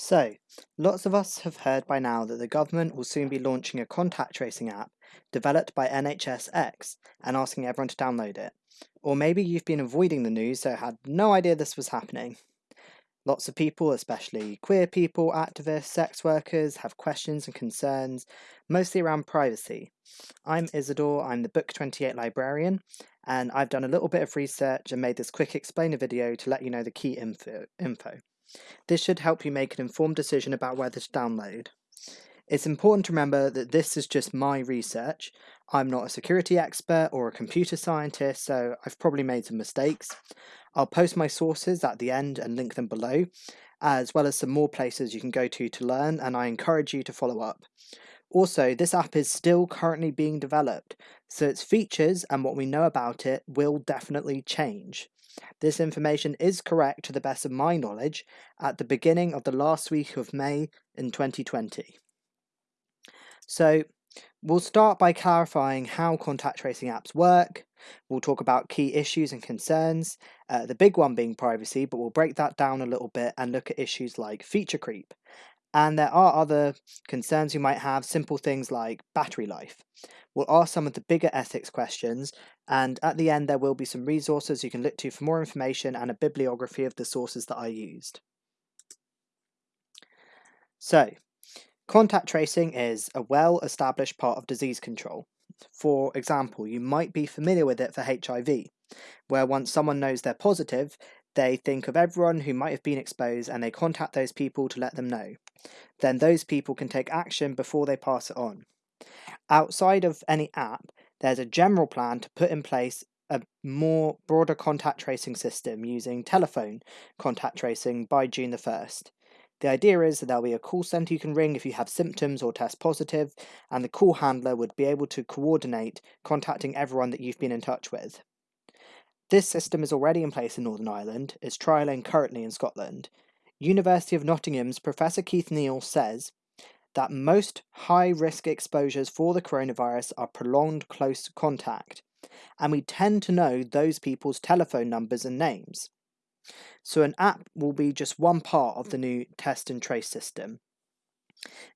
So, lots of us have heard by now that the government will soon be launching a contact tracing app developed by NHSX and asking everyone to download it. Or maybe you've been avoiding the news so had no idea this was happening. Lots of people, especially queer people, activists, sex workers, have questions and concerns, mostly around privacy. I'm Isidore, I'm the Book 28 librarian, and I've done a little bit of research and made this quick explainer video to let you know the key info. info. This should help you make an informed decision about whether to download. It's important to remember that this is just my research. I'm not a security expert or a computer scientist, so I've probably made some mistakes. I'll post my sources at the end and link them below, as well as some more places you can go to to learn, and I encourage you to follow up. Also, this app is still currently being developed, so its features and what we know about it will definitely change. This information is correct to the best of my knowledge at the beginning of the last week of May in 2020. So, we'll start by clarifying how contact tracing apps work. We'll talk about key issues and concerns, uh, the big one being privacy, but we'll break that down a little bit and look at issues like feature creep. And there are other concerns you might have, simple things like battery life. We'll ask some of the bigger ethics questions, and at the end there will be some resources you can look to for more information and a bibliography of the sources that I used. So, contact tracing is a well-established part of disease control. For example, you might be familiar with it for HIV, where once someone knows they're positive, they think of everyone who might have been exposed and they contact those people to let them know. Then those people can take action before they pass it on. Outside of any app, there's a general plan to put in place a more broader contact tracing system using telephone contact tracing by June the 1st. The idea is that there'll be a call center you can ring if you have symptoms or test positive, and the call handler would be able to coordinate contacting everyone that you've been in touch with. This system is already in place in Northern Ireland, it's trialling currently in Scotland. University of Nottingham's Professor Keith Neal says that most high risk exposures for the coronavirus are prolonged close contact, and we tend to know those people's telephone numbers and names. So, an app will be just one part of the new test and trace system.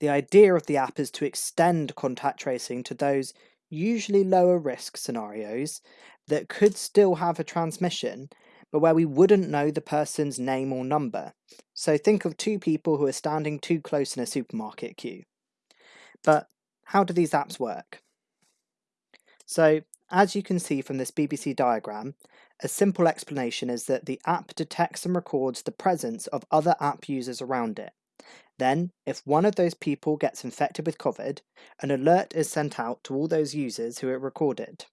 The idea of the app is to extend contact tracing to those usually lower risk scenarios that could still have a transmission, but where we wouldn't know the person's name or number. So think of two people who are standing too close in a supermarket queue. But how do these apps work? So, as you can see from this BBC diagram, a simple explanation is that the app detects and records the presence of other app users around it. Then, if one of those people gets infected with COVID, an alert is sent out to all those users who it recorded.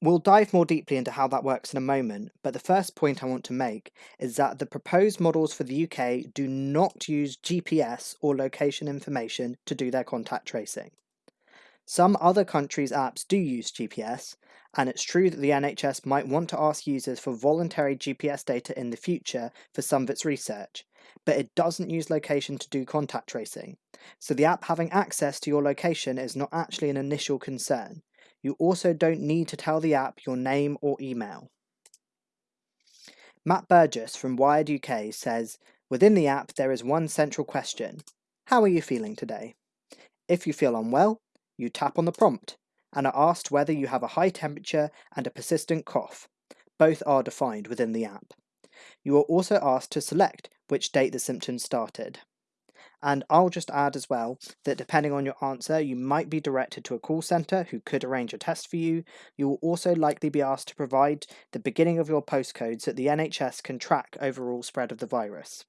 We'll dive more deeply into how that works in a moment, but the first point I want to make is that the proposed models for the UK do not use GPS or location information to do their contact tracing. Some other countries' apps do use GPS, and it's true that the NHS might want to ask users for voluntary GPS data in the future for some of its research, but it doesn't use location to do contact tracing, so the app having access to your location is not actually an initial concern. You also don't need to tell the app your name or email. Matt Burgess from Wired UK says, Within the app there is one central question. How are you feeling today? If you feel unwell, you tap on the prompt and are asked whether you have a high temperature and a persistent cough. Both are defined within the app. You are also asked to select which date the symptoms started. And I'll just add as well that depending on your answer, you might be directed to a call centre who could arrange a test for you. You will also likely be asked to provide the beginning of your postcode so that the NHS can track overall spread of the virus.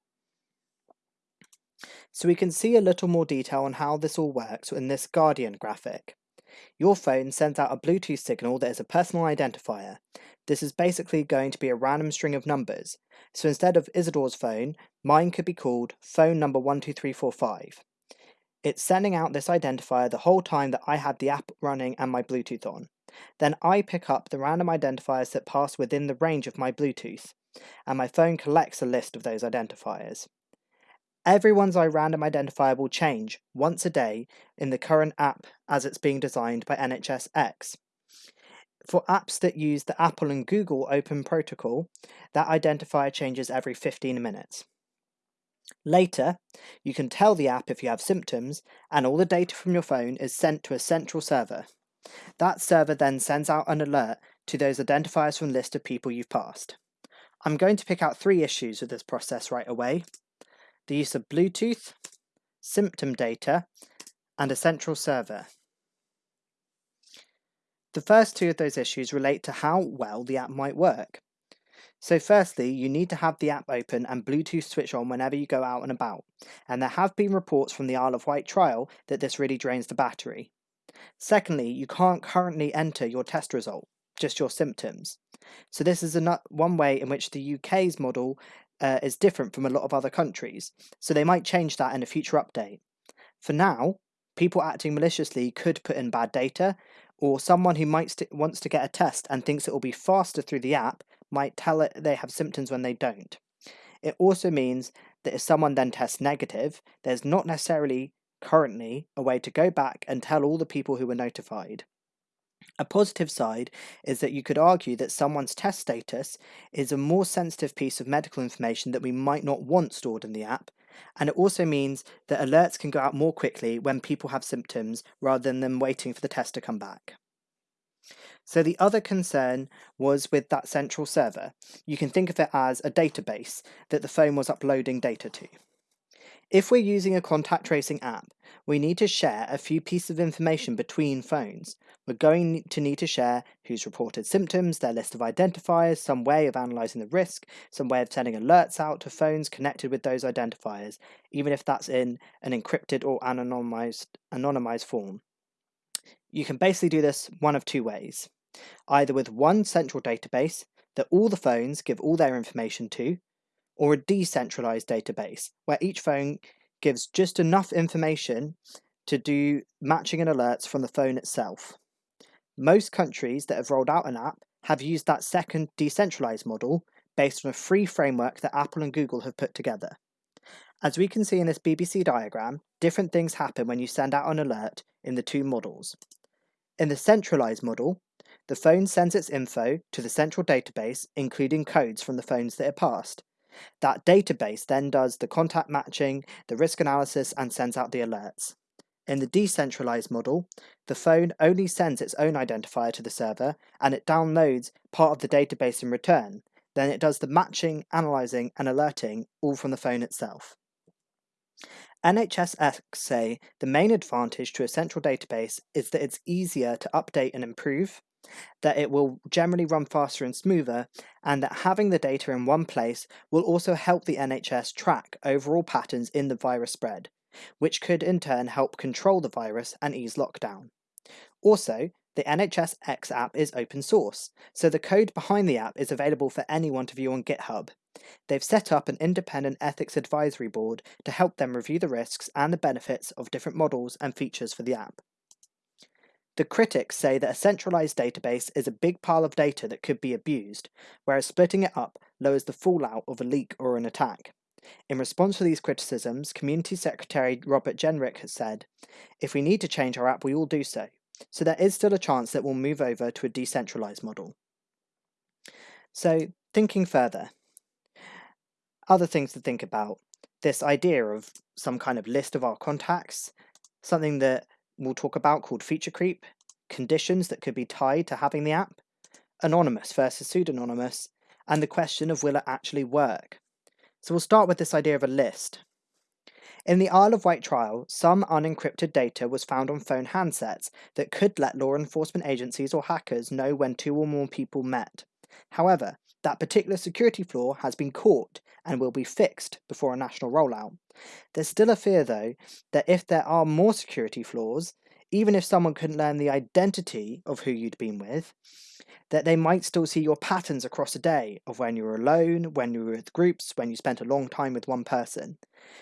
So we can see a little more detail on how this all works in this Guardian graphic. Your phone sends out a Bluetooth signal that is a personal identifier. This is basically going to be a random string of numbers. So instead of Isidore's phone, mine could be called phone number 12345. It's sending out this identifier the whole time that I had the app running and my Bluetooth on. Then I pick up the random identifiers that pass within the range of my Bluetooth, and my phone collects a list of those identifiers. Everyone's iRandom identifier will change once a day in the current app as it's being designed by NHSX. For apps that use the Apple and Google Open Protocol, that identifier changes every 15 minutes. Later, you can tell the app if you have symptoms, and all the data from your phone is sent to a central server. That server then sends out an alert to those identifiers from the list of people you've passed. I'm going to pick out three issues with this process right away. The use of Bluetooth, symptom data, and a central server. The first two of those issues relate to how well the app might work. So firstly, you need to have the app open and Bluetooth switch on whenever you go out and about, and there have been reports from the Isle of Wight trial that this really drains the battery. Secondly, you can't currently enter your test result, just your symptoms. So this is one way in which the UK's model uh, is different from a lot of other countries, so they might change that in a future update. For now, people acting maliciously could put in bad data, or someone who might wants to get a test and thinks it will be faster through the app might tell it they have symptoms when they don't. It also means that if someone then tests negative, there's not necessarily currently a way to go back and tell all the people who were notified. A positive side is that you could argue that someone's test status is a more sensitive piece of medical information that we might not want stored in the app, and it also means that alerts can go out more quickly when people have symptoms rather than them waiting for the test to come back. So the other concern was with that central server. You can think of it as a database that the phone was uploading data to. If we're using a contact tracing app, we need to share a few pieces of information between phones. We're going to need to share who's reported symptoms, their list of identifiers, some way of analysing the risk, some way of sending alerts out to phones connected with those identifiers, even if that's in an encrypted or anonymised, anonymized form. You can basically do this one of two ways. Either with one central database that all the phones give all their information to, or a decentralized database where each phone gives just enough information to do matching and alerts from the phone itself. Most countries that have rolled out an app have used that second decentralized model based on a free framework that Apple and Google have put together. As we can see in this BBC diagram, different things happen when you send out an alert in the two models. In the centralized model, the phone sends its info to the central database, including codes from the phones that it passed. That database then does the contact matching, the risk analysis, and sends out the alerts. In the decentralized model, the phone only sends its own identifier to the server and it downloads part of the database in return. Then it does the matching, analyzing, and alerting all from the phone itself. NHSX say the main advantage to a central database is that it's easier to update and improve, that it will generally run faster and smoother, and that having the data in one place will also help the NHS track overall patterns in the virus spread, which could in turn help control the virus and ease lockdown. Also, the NHS X app is open source, so the code behind the app is available for anyone to view on GitHub. They've set up an independent ethics advisory board to help them review the risks and the benefits of different models and features for the app. The critics say that a centralized database is a big pile of data that could be abused, whereas splitting it up lowers the fallout of a leak or an attack. In response to these criticisms, Community Secretary Robert Jenrick has said, If we need to change our app, we will do so. So there is still a chance that we'll move over to a decentralized model. So, thinking further, other things to think about this idea of some kind of list of our contacts, something that we'll talk about called feature creep, conditions that could be tied to having the app, anonymous versus pseudonymous, and the question of will it actually work. So we'll start with this idea of a list. In the Isle of Wight trial, some unencrypted data was found on phone handsets that could let law enforcement agencies or hackers know when two or more people met. However, that particular security flaw has been caught and will be fixed before a national rollout. There's still a fear, though, that if there are more security flaws, even if someone couldn't learn the identity of who you'd been with, that they might still see your patterns across a day of when you were alone, when you were with groups, when you spent a long time with one person.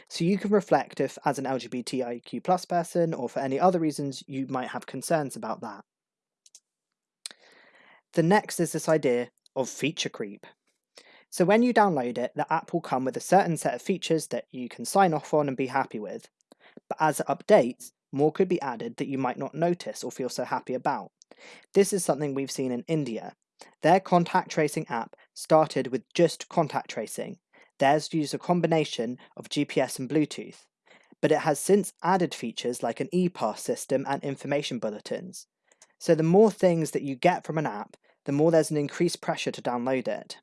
So you can reflect if, as an LGBTIQ plus person, or for any other reasons, you might have concerns about that. The next is this idea of feature creep. So when you download it, the app will come with a certain set of features that you can sign off on and be happy with. But as it updates, more could be added that you might not notice or feel so happy about. This is something we've seen in India. Their contact tracing app started with just contact tracing. Theirs used a combination of GPS and Bluetooth, but it has since added features like an e-pass system and information bulletins. So the more things that you get from an app, the more there's an increased pressure to download it.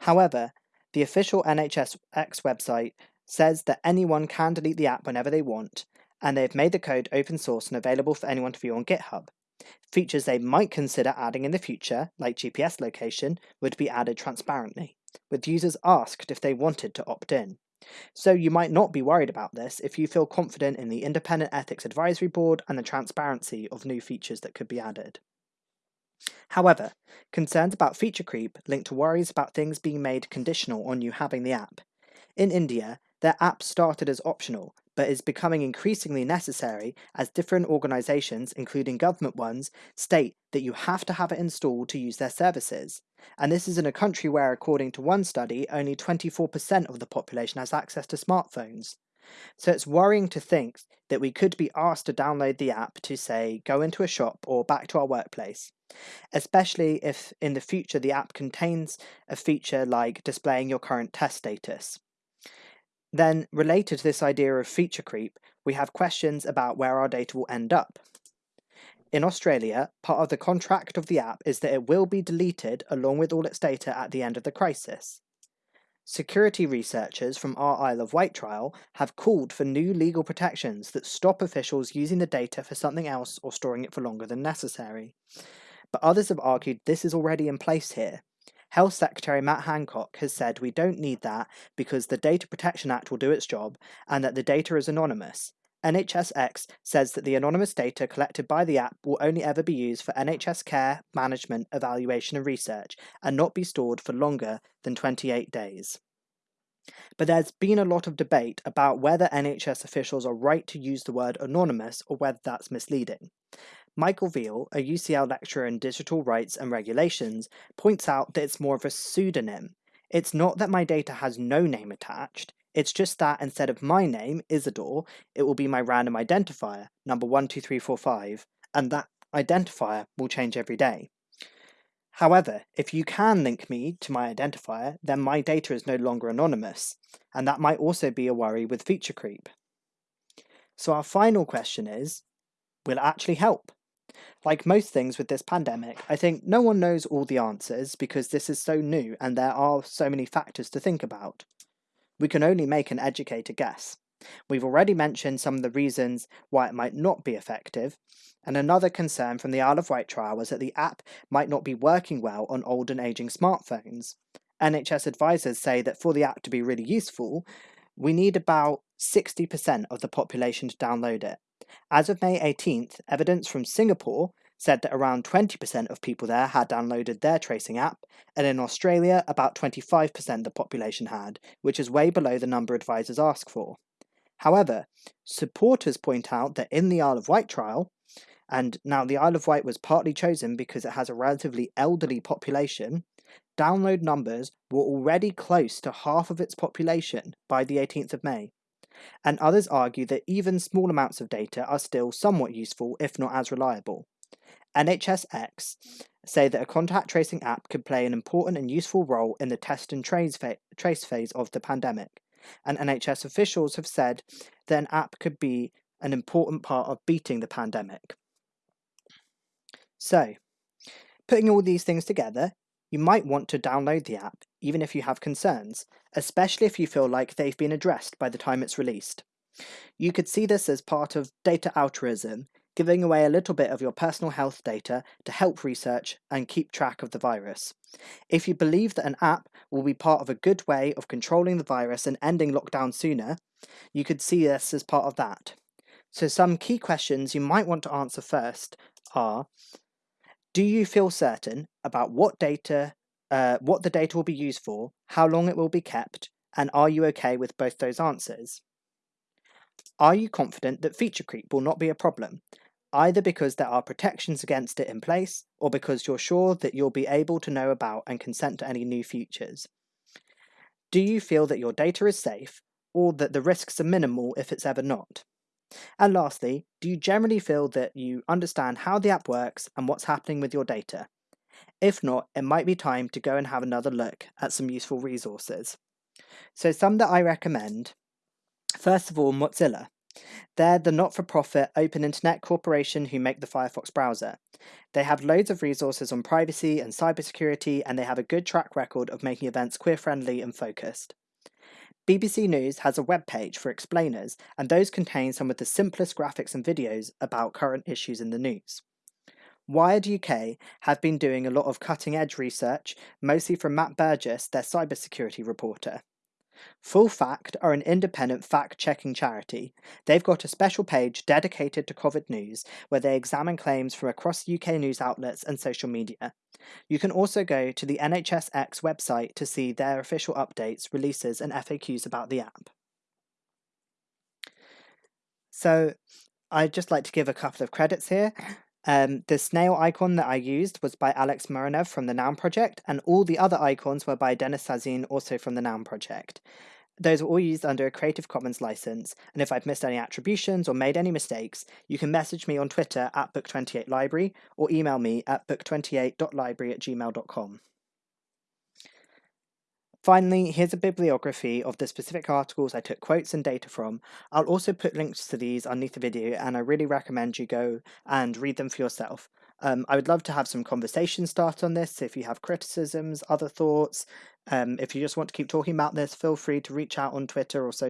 However, the official NHSX website says that anyone can delete the app whenever they want, and they've made the code open source and available for anyone to view on GitHub. Features they might consider adding in the future, like GPS location, would be added transparently, with users asked if they wanted to opt in. So you might not be worried about this if you feel confident in the Independent Ethics Advisory Board and the transparency of new features that could be added. However, concerns about feature creep link to worries about things being made conditional on you having the app. In India, their app started as optional, but is becoming increasingly necessary as different organizations, including government ones, state that you have to have it installed to use their services. And this is in a country where, according to one study, only 24% of the population has access to smartphones. So it's worrying to think that we could be asked to download the app to, say, go into a shop or back to our workplace, especially if in the future the app contains a feature like displaying your current test status. Then, related to this idea of feature creep, we have questions about where our data will end up. In Australia, part of the contract of the app is that it will be deleted along with all its data at the end of the crisis. Security researchers from our Isle of Wight trial have called for new legal protections that stop officials using the data for something else or storing it for longer than necessary. But others have argued this is already in place here. Health Secretary Matt Hancock has said we don't need that because the Data Protection Act will do its job and that the data is anonymous. NHSX says that the anonymous data collected by the app will only ever be used for NHS care, management, evaluation, and research, and not be stored for longer than 28 days. But there's been a lot of debate about whether NHS officials are right to use the word anonymous or whether that's misleading. Michael Veale, a UCL lecturer in digital rights and regulations, points out that it's more of a pseudonym. It's not that my data has no name attached, it's just that instead of my name, Isidore, it will be my random identifier, number 12345, and that identifier will change every day. However, if you can link me to my identifier, then my data is no longer anonymous, and that might also be a worry with feature creep. So our final question is, will it actually help? Like most things with this pandemic, I think no one knows all the answers because this is so new and there are so many factors to think about we can only make an educated guess. We've already mentioned some of the reasons why it might not be effective, and another concern from the Isle of Wight trial was that the app might not be working well on old and aging smartphones. NHS advisors say that for the app to be really useful, we need about 60% of the population to download it. As of May 18th, evidence from Singapore said that around 20% of people there had downloaded their tracing app, and in Australia, about 25% of the population had, which is way below the number advisors ask for. However, supporters point out that in the Isle of Wight trial, and now the Isle of Wight was partly chosen because it has a relatively elderly population, download numbers were already close to half of its population by the 18th of May. And others argue that even small amounts of data are still somewhat useful, if not as reliable. NHSX say that a contact tracing app could play an important and useful role in the test and trace, phase of the pandemic. And NHS officials have said that an app could be an important part of beating the pandemic. So, putting all these things together, you might want to download the app even if you have concerns, especially if you feel like they've been addressed by the time it's released. You could see this as part of data altruism giving away a little bit of your personal health data to help research and keep track of the virus. If you believe that an app will be part of a good way of controlling the virus and ending lockdown sooner, you could see this as part of that. So, some key questions you might want to answer first are Do you feel certain about what data, uh, what the data will be used for, how long it will be kept, and are you okay with both those answers? Are you confident that feature creep will not be a problem either because there are protections against it in place or because you're sure that you'll be able to know about and consent to any new features. Do you feel that your data is safe or that the risks are minimal if it's ever not? And lastly, do you generally feel that you understand how the app works and what's happening with your data? If not, it might be time to go and have another look at some useful resources. So some that I recommend, first of all, Mozilla. They're the not for profit open internet corporation who make the Firefox browser. They have loads of resources on privacy and cybersecurity, and they have a good track record of making events queer friendly and focused. BBC News has a web page for explainers, and those contain some of the simplest graphics and videos about current issues in the news. Wired UK have been doing a lot of cutting edge research, mostly from Matt Burgess, their cybersecurity reporter. Full Fact are an independent fact checking charity. They've got a special page dedicated to COVID news where they examine claims from across UK news outlets and social media. You can also go to the NHSX website to see their official updates, releases, and FAQs about the app. So, I'd just like to give a couple of credits here. Um, the snail icon that I used was by Alex Muranev from the Noun Project, and all the other icons were by Denis Sazin, also from the Noun Project. Those were all used under a Creative Commons license, and if I've missed any attributions or made any mistakes, you can message me on Twitter at book28library or email me at book28.library at gmail.com. Finally, here's a bibliography of the specific articles I took quotes and data from. I'll also put links to these underneath the video, and I really recommend you go and read them for yourself. Um, I would love to have some conversation start on this. If you have criticisms, other thoughts, um, if you just want to keep talking about this, feel free to reach out on Twitter or so.